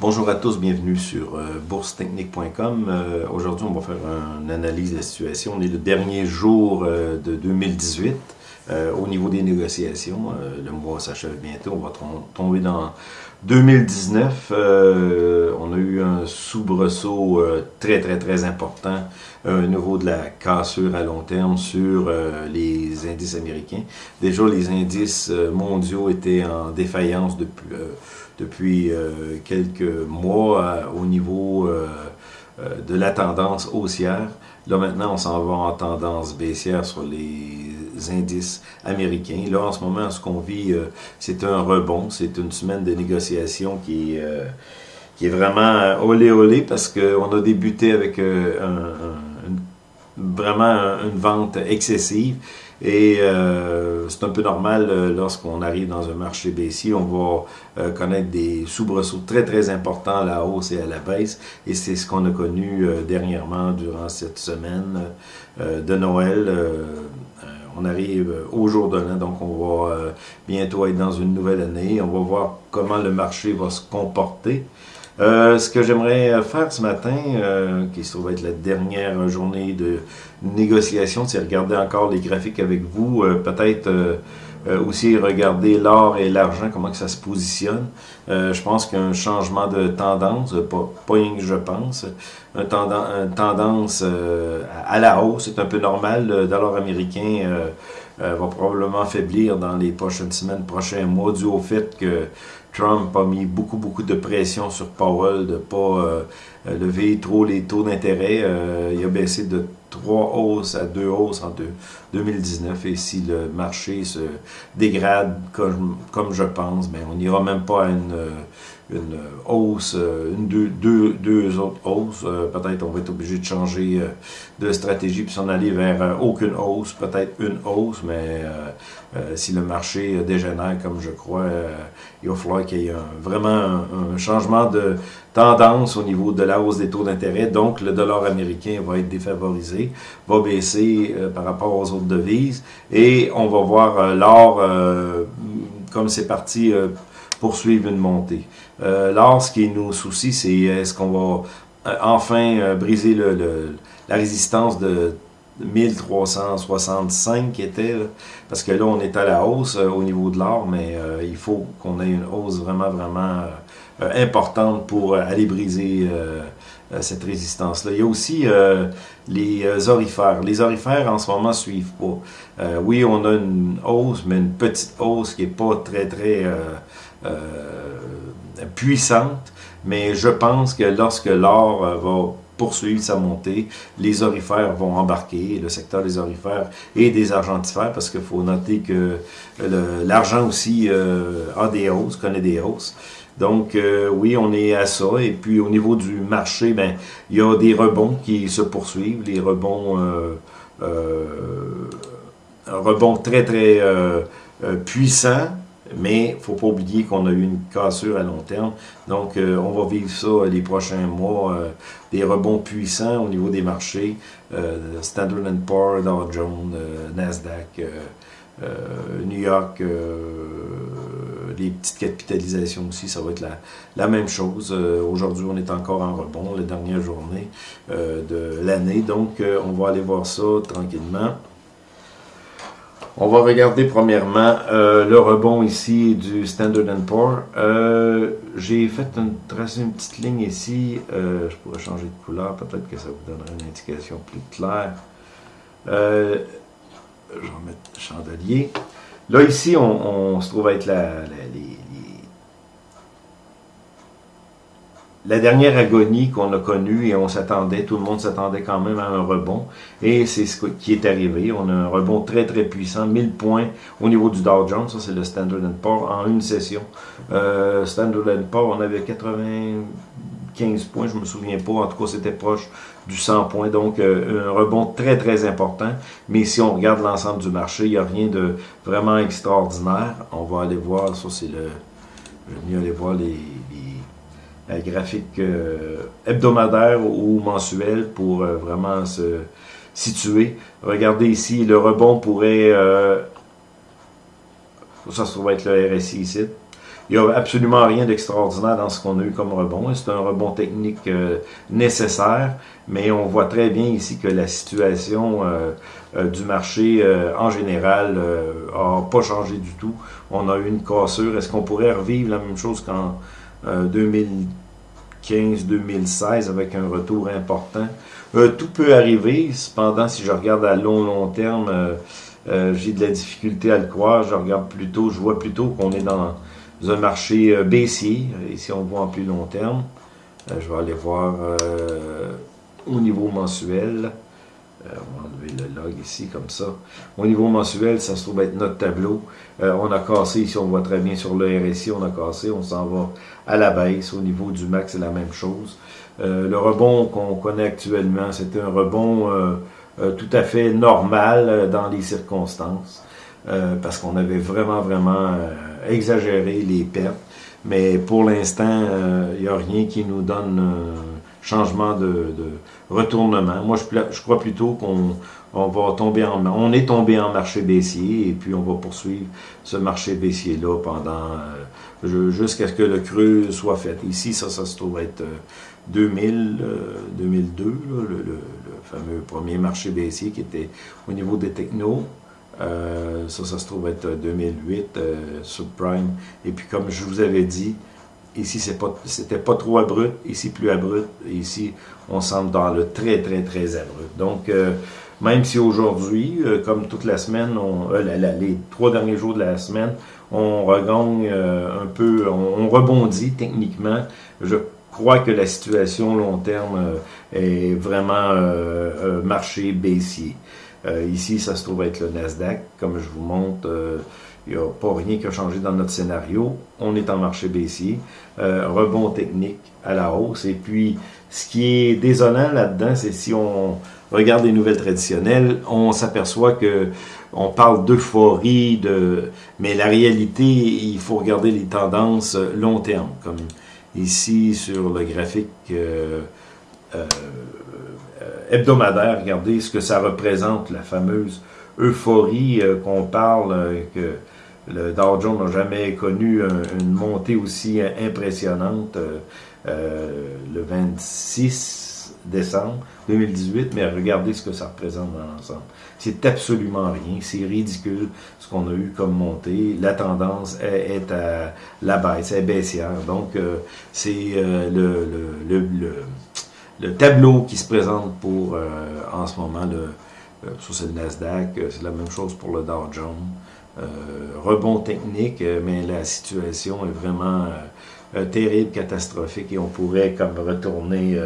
Bonjour à tous, bienvenue sur euh, boursetechnique.com. Euh, Aujourd'hui, on va faire une analyse de la situation. On est le dernier jour euh, de 2018 euh, au niveau des négociations. Euh, le mois s'achève bientôt, on va tomber dans 2019. Euh, on a eu un soubresaut très très très important au niveau de la cassure à long terme sur les indices américains. Déjà, les indices mondiaux étaient en défaillance depuis depuis quelques mois au niveau de la tendance haussière. Là maintenant, on s'en va en tendance baissière sur les indices américains. Là, en ce moment, ce qu'on vit, c'est un rebond. C'est une semaine de négociation qui est, qui est vraiment olé olé parce qu'on a débuté avec vraiment une vente excessive. Et euh, c'est un peu normal euh, lorsqu'on arrive dans un marché baissier, on va euh, connaître des soubresauts très très importants à la hausse et à la baisse. Et c'est ce qu'on a connu dernièrement durant cette semaine de Noël. On arrive au jour de l'an, donc on va bientôt être dans une nouvelle année. On va voir comment le marché va se comporter. Euh, ce que j'aimerais faire ce matin, euh, qui se trouve être la dernière journée de négociation, c'est regarder encore les graphiques avec vous, euh, peut-être aussi regarder l'or et l'argent, comment que ça se positionne. je pense qu'un changement de tendance, pas, pas rien que je pense, une tendance à la hausse, c'est un peu normal. Le dollar américain va probablement faiblir dans les prochaines semaines, prochains mois, dû au fait que Trump a mis beaucoup, beaucoup de pression sur Powell de ne pas euh, lever trop les taux d'intérêt. Euh, il a baissé de 3 hausses à 2 hausses en 2019. Et si le marché se dégrade comme, comme je pense, mais ben, on n'ira même pas à une une hausse, euh, une, deux, deux, deux autres hausses. Euh, peut-être on va être obligé de changer euh, de stratégie puis s'en aller vers aucune hausse, peut-être une hausse, mais si le marché dégénère comme je crois, il va falloir qu'il y ait vraiment un, changement de tendance au niveau de la hausse des taux d'intérêt. Donc le dollar américain va être défavorisé, va baisser par rapport aux autres devises et on va voir l'or comme c'est parti poursuivre une montée. Euh, là, ce qui nous soucie, c'est est-ce qu'on va euh, enfin euh, briser le, la résistance de 1365 qui était, parce que là, on est à la hausse au niveau de l'or, mais il faut qu'on ait une hausse vraiment, vraiment importante pour aller briser cette résistance-là. Il y a aussi les orifères. Les orifères, en ce moment, suivent pas. oui, on a une hausse, mais une petite hausse qui est pas très, très puissante, mais je pense que lorsque l'or euh, va poursuivre sa montée, les orifères vont embarquer, le secteur des orifères et des argentifères, parce qu'il faut noter que l'argent aussi euh, a des hausses, connaît des hausses. Donc, euh, oui, on est à ça. Et puis, au niveau du marché, ben, il y a des rebonds qui se poursuivent, les rebonds, euh, rebonds très, très puissants, mais il ne faut pas oublier qu'on a eu une cassure à long terme. Donc, euh, on va vivre ça les prochains mois, euh, des rebonds puissants au niveau des marchés. Euh, Standard Poor's, Dow Jones, Nasdaq, New York, les petites capitalisations aussi, ça va être la, la même chose. Aujourd'hui, on est encore en rebond, la dernière journée de l'année. Donc, on va aller voir ça tranquillement. On va regarder premièrement euh, le rebond ici du Standard Poor's. Euh, J'ai fait une, tracé une petite ligne ici. Euh, je pourrais changer de couleur. Peut-être que ça vous donnerait une indication plus claire. Je vais mettre le chandelier. Là, ici, on, se trouve avec la, les, la dernière agonie qu'on a connue et on s'attendait, tout le monde s'attendait quand même à un rebond et c'est ce qui est arrivé. On a un rebond très très puissant, 1000 points au niveau du Dow Jones, ça c'est le Standard Poor's en une session. Euh, Standard Poor's, on avait 95 points, je me souviens pas, en tout cas c'était proche du 100 points, donc euh, un rebond très très important. Mais si on regarde l'ensemble du marché, il n'y a rien de vraiment extraordinaire. On va aller voir, ça c'est le... Je vais mieux aller voir les graphique euh, hebdomadaire ou mensuel pour euh, vraiment se situer. Regardez ici, le rebond pourrait, ça se trouve être le RSI ici, il n'y a absolument rien d'extraordinaire dans ce qu'on a eu comme rebond. C'est un rebond technique euh, nécessaire, mais on voit très bien ici que la situation euh, euh, du marché en général n'a pas changé du tout. On a eu une cassure. Est-ce qu'on pourrait revivre la même chose qu'en 2015-2016 avec un retour important? tout peut arriver. Cependant, si je regarde à long, long terme, j'ai de la difficulté à le croire. Je regarde plutôt, je vois plutôt qu'on est dans un marché euh, baissier. Ici, on voit en plus long terme. Euh, je vais aller voir euh, au niveau mensuel. On va enlever le log ici, comme ça. Au niveau mensuel, ça se trouve être notre tableau. on a cassé, ici on voit très bien sur le RSI, on a cassé, on s'en va à la baisse. Au niveau du max, c'est la même chose. le rebond qu'on connaît actuellement, c'était un rebond tout à fait normal dans les circonstances. parce qu'on avait vraiment, vraiment exagérer les pertes. Mais pour l'instant, il euh, n'y a rien qui nous donne changement de, retournement. Moi, je, crois plutôt qu'on on va tomber en on est tombé en marché baissier et puis on va poursuivre ce marché baissier là pendant euh, jusqu'à ce que le creux soit fait. Ici, ça, ça se trouve être 2000, euh, 2002, le, le, fameux premier marché baissier qui était au niveau des technos. Euh, ça, ça se trouve être 2008, euh, subprime. Et puis, comme je vous avais dit, ici, c'était pas, pas trop abrupt, ici, plus abrupt. Ici, on semble dans le très, très, très abrupt. Donc, euh, même si aujourd'hui, comme toute la semaine, on, les trois derniers jours de la semaine, on regagne un peu, on, rebondit techniquement. Je crois que la situation long terme est vraiment marché baissier. Euh, ici, ça se trouve être le Nasdaq. Comme je vous montre, euh, il n'y a pas rien qui a changé dans notre scénario. On est en marché baissier. Euh, rebond technique à la hausse. Et puis, ce qui est désolant là-dedans, c'est si on regarde les nouvelles traditionnelles, on s'aperçoit que on parle d'euphorie, de... mais la réalité, il faut regarder les tendances long terme, comme ici sur le graphique hebdomadaire, regardez ce que ça représente, la fameuse euphorie euh, qu'on parle, euh, que le Dow Jones n'a jamais connu une montée aussi impressionnante euh, le 26 décembre 2018, mais regardez ce que ça représente dans l'ensemble. C'est absolument rien, c'est ridicule ce qu'on a eu comme montée. La tendance est, à la baisse, est baissière. Donc, c'est le, le, le le tableau qui se présente pour, euh, en ce moment, le, euh, c'est le Nasdaq, euh, c'est la même chose pour le Dow Jones. Rebond technique, mais la situation est vraiment terrible, catastrophique, et on pourrait comme retourner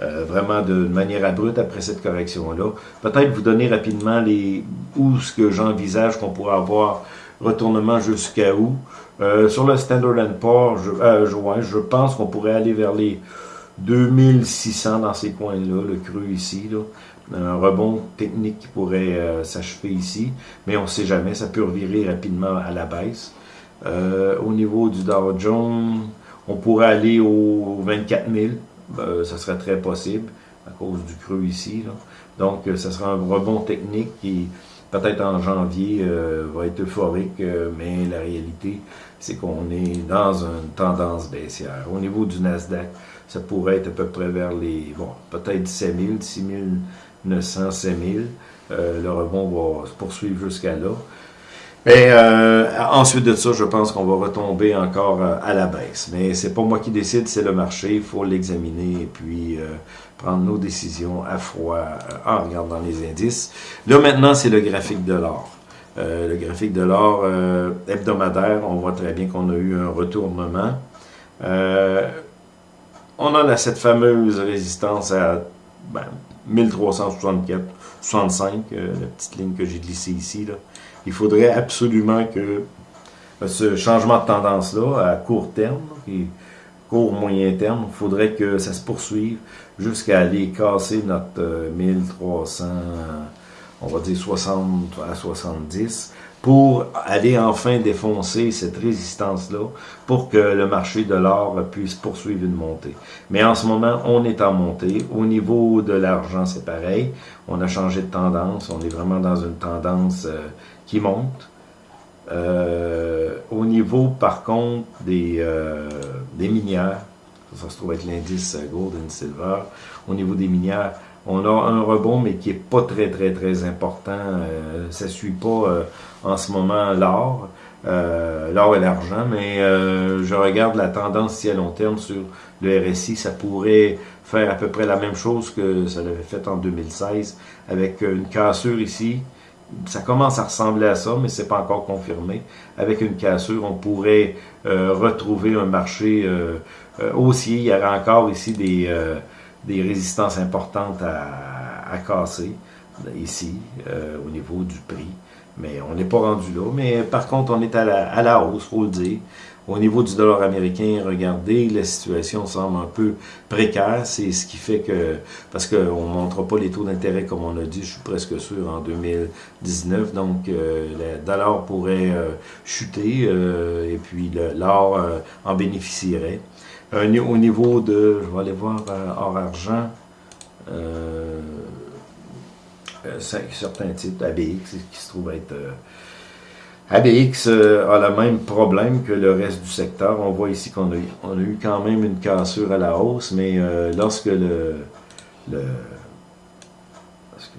vraiment de manière abrupte après cette correction-là. Peut-être vous donner rapidement les où ce que j'envisage qu'on pourrait avoir retournement jusqu'à où. sur le Standard Poor's, je, je, pense qu'on pourrait aller vers les 2600 dans ces coins-là, le creux ici, là. Un rebond technique qui pourrait euh, s'achever ici, mais on ne sait jamais, ça peut revirer rapidement à la baisse. Euh, au niveau du Dow Jones, on pourrait aller aux 24 000, euh, ça serait très possible à cause du creux ici. Là. Donc, ça sera un rebond technique qui, peut-être en janvier, va être euphorique, mais la réalité, c'est qu'on est dans une tendance baissière. Au niveau du Nasdaq, ça pourrait être à peu près vers les, bon, peut-être 17 000, 6 900, 7 000. le rebond va se poursuivre jusqu'à là. Et euh, ensuite de ça, je pense qu'on va retomber encore euh, à la baisse. Mais c'est pas moi qui décide, c'est le marché. Il faut l'examiner et puis euh, prendre nos décisions à froid en regardant les indices. Là maintenant, c'est le graphique de l'or. le graphique de l'or hebdomadaire, on voit très bien qu'on a eu un retournement on a cette fameuse résistance à ben, 1364, 65, euh, la petite ligne que j'ai glissée ici. Là. Il faudrait absolument que euh, ce changement de tendance-là, à court terme, et court moyen terme, il faudrait que ça se poursuive jusqu'à aller casser notre 1300, euh, on va dire 60 à 70, pour aller enfin défoncer cette résistance-là pour que le marché de l'or puisse poursuivre une montée. Mais en ce moment, on est en montée. Au niveau de l'argent, c'est pareil. On a changé de tendance. On est vraiment dans une tendance euh, qui monte. au niveau, par contre, des, des minières, ça, se trouve être l'indice Gold and Silver, au niveau des minières, on a un rebond, mais qui est pas très, très, très important. Euh, ça suit pas en ce moment l'or. Euh, l'or et l'argent, mais euh, je regarde la tendance ici à long terme sur le RSI, ça pourrait faire à peu près la même chose que ça l'avait fait en 2016, avec une cassure ici. Ça commence à ressembler à ça, mais c'est pas encore confirmé. Avec une cassure, on pourrait euh, retrouver un marché haussier. Il y aura encore ici des, des résistances importantes à, à casser, ici, au niveau du prix. Mais on n'est pas rendu là. Mais par contre, on est à la, à la hausse, faut le dire. Au niveau du dollar américain, regardez, la situation semble un peu précaire. C'est ce qui fait que, parce qu'on ne montrera pas les taux d'intérêt comme on a dit, je suis presque sûr, en 2019. Donc, euh, le dollar pourrait euh, chuter euh, et puis l'or en bénéficierait. Au niveau de, je vais aller voir or argent. Euh, certains types ABX qui se trouvent être... Euh, ABX euh, a le même problème que le reste du secteur. On voit ici qu'on a, on a eu quand même une cassure à la hausse, mais lorsque le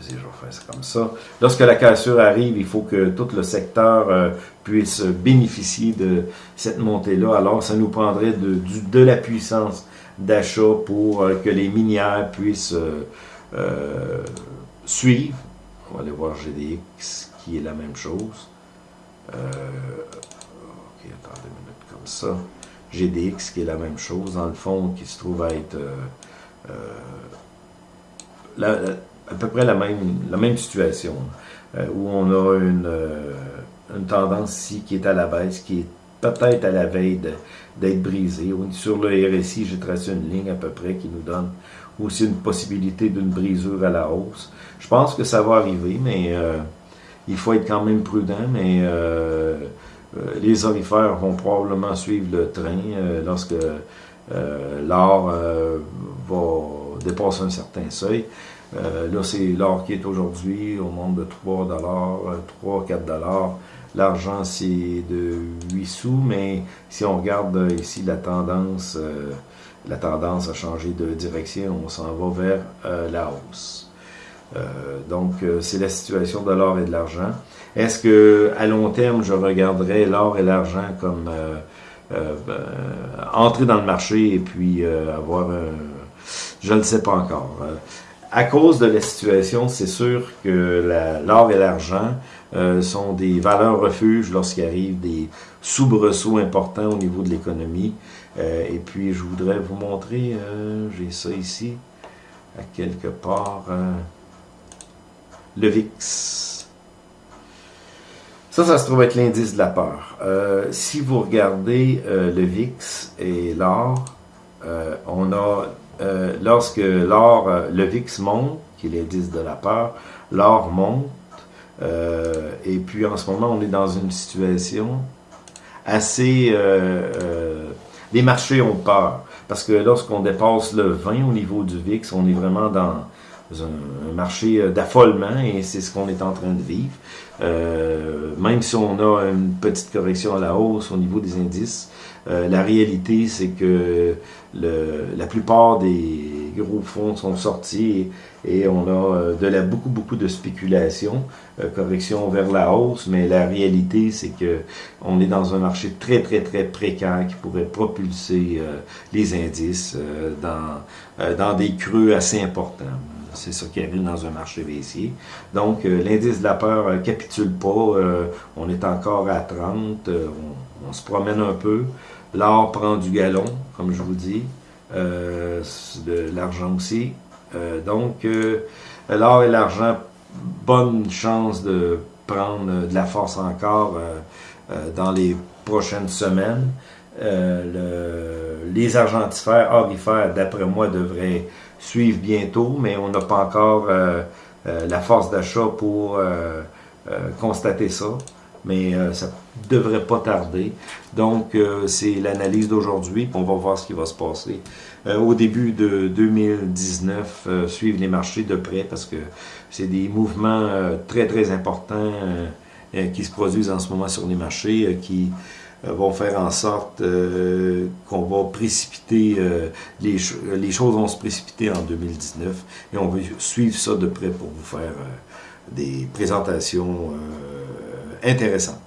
ça comme ça. Lorsque la cassure arrive, il faut que tout le secteur puisse bénéficier de cette montée-là. Alors, ça nous prendrait de, la puissance d'achat pour que les minières puissent suivre. On va aller voir GDX qui est la même chose. Euh, ok, attendez une minute comme ça. GDX qui est la même chose, dans le fond, qui se trouve à être euh, euh, à peu près la même, la même situation, où on a une, une tendance ici qui est à la baisse, qui est peut-être à la veille d'être brisée. Sur le RSI, j'ai tracé une ligne à peu près qui nous donne aussi une possibilité d'une brisure à la hausse. Je pense que ça va arriver, mais euh, il faut être quand même prudent, mais euh, euh, les orifères vont probablement suivre le train lorsque l'or va dépasser un certain seuil. Là, c'est l'or qui est aujourd'hui au monde de 3 3, 4 L'argent, c'est de 8 sous, mais si on regarde ici la tendance, la tendance a changé de direction, on s'en va vers la hausse. Euh, donc, euh, c'est la situation de l'or et de l'argent. Est-ce que à long terme, je regarderais l'or et l'argent comme euh, entrer dans le marché et puis avoir un... Je ne sais pas encore. À cause de la situation, c'est sûr que l'or et l'argent sont des valeurs refuges lorsqu'il arrive des soubresauts importants au niveau de l'économie. et puis, je voudrais vous montrer, j'ai ça ici, à quelque part le VIX. Ça, ça se trouve être l'indice de la peur. Euh, si vous regardez euh, le VIX et l'or, euh, on a, lorsque l'or, le VIX monte, qui est l'indice de la peur, l'or monte, et puis en ce moment, on est dans une situation assez... les marchés ont peur, parce que lorsqu'on dépasse le 20 au niveau du VIX, on est vraiment dans un, marché euh, d'affolement et c'est ce qu'on est en train de vivre. Euh, même si on a une petite correction à la hausse au niveau des indices, euh, la réalité c'est que le, la plupart des gros fonds sont sortis et, on a de la beaucoup beaucoup de spéculation, correction vers la hausse, mais la réalité c'est que on est dans un marché très très très précaire qui pourrait propulser les indices dans dans des creux assez importants. C'est ça qui arrive dans un marché baissier. Donc, euh, l'indice de la peur ne euh, capitule pas. Euh, on est encore à 30. On, se promène un peu. L'or prend du galon, comme je vous dis. l'argent aussi. donc, l'or et l'argent, bonne chance de prendre de la force encore dans les prochaines semaines. les argentifères, orifères, d'après moi, devraient suivre bientôt, mais on n'a pas encore euh, euh, la force d'achat pour euh, constater ça. Mais ça devrait pas tarder. Donc, c'est l'analyse d'aujourd'hui, on va voir ce qui va se passer. au début de 2019, suivre les marchés de près parce que c'est des mouvements très, très importants qui se produisent en ce moment sur les marchés, qui vont faire en sorte qu'on va précipiter, les, les, choses vont se précipiter en 2019 et on va suivre ça de près pour vous faire des présentations intéressantes.